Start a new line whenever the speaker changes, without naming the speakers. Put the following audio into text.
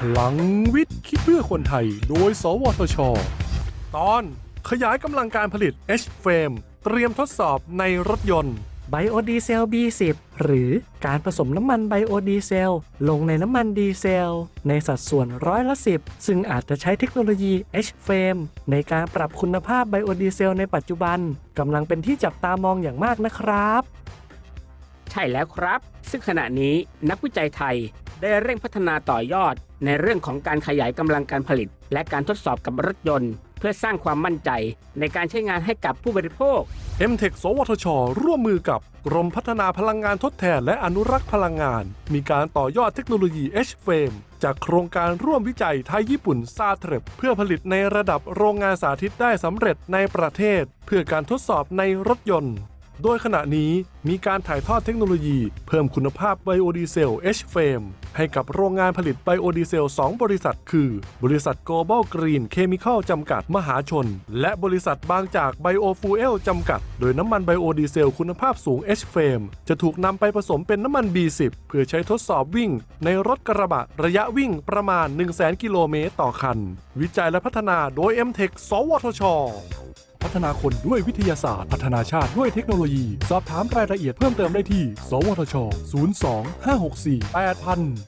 พลังวิทย์คิดเพื่อคนไทย โดย สวทช ตอนขยายกำลังการผลิต H-FAME เตรียมทดสอบในรถยนต์
ไบโอดีเซล B10 หรือการผสมน้ำมันไบโอดีเซล ลงในน้ำมันดีเซล ในสัดส่วนร้อยละ10ซึ่งอาจจะใช้เทคโนโลยี H-FAME ในการปรับคุณภาพไบโอดีเซลในปัจจุบันกำลังเป็นที่จับตามองอย่างมากนะครับ
ใช่แล้วครับ ซึ่งขณะนี้นักวิจัยไทย ได้เร่งพัฒนาต่อยอด ในเรื่องของการขยายกำลังการผลิต และการทดสอบกับรถยนต์ เพื่อสร้างความมั่นใจ ในการใช้งานให้กับผู้บริโภค
m t e c h สวทช ร่วมมือกับกรมพัฒนาพลังงานทดแทนและอนุรักษ์พลังงาน มีการต่อยอดเทคโนโลยี H-Frame จากโครงการร่วมวิจัยไทยญี่ปุ่นซาเทรบเพื่อผลิตในระดับโรงงานสาธิตได้สำเร็จในประเทศ เพื่อการทดสอบในรถยนต์ โดยขณะนี้มีการถ่ายทอดเทคโนโลยี เพิ่มคุณภาพไบโอดีเซล H-Frame ให้กับโรงงานผลิตไบโอดีเซล 2 บริษัท คือ บริษัท Global Green Chemical จำกัดมหาชน และบริษัทบางจาก Biofuel จำกัด โดยน้ำมันไบโอดีเซลคุณภาพสูง H-Frame จะถูกนำไปผสมเป็นน้ำมัน B10 เพื่อใช้ทดสอบวิ่ง ในรถกระบะระยะวิ่งประมาณ 100,000กิโลเมตรต่อคัน วิจัยและพัฒนาโดย m t e c h สวทช พัฒนาคนด้วยวิทยาศาสตร์ พัฒนาชาติด้วยเทคโนโลยี สอบถามรายละเอียดเพิ่มเติมได้ที่ สวทช 02 564 8000